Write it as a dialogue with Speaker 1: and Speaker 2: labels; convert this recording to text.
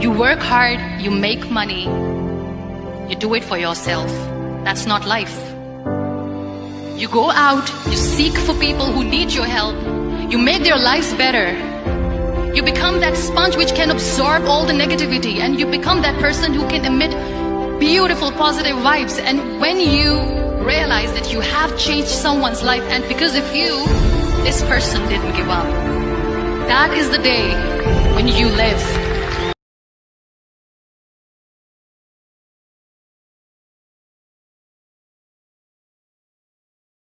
Speaker 1: You work hard, you make money, you do it for yourself. That's not life. You go out, you seek for people who need your help, you make their lives better. You become that sponge which can absorb all the negativity and you become that person who can emit beautiful positive vibes. And when you realize that you have changed someone's life and because of you, this person didn't give up. That is the day when you live.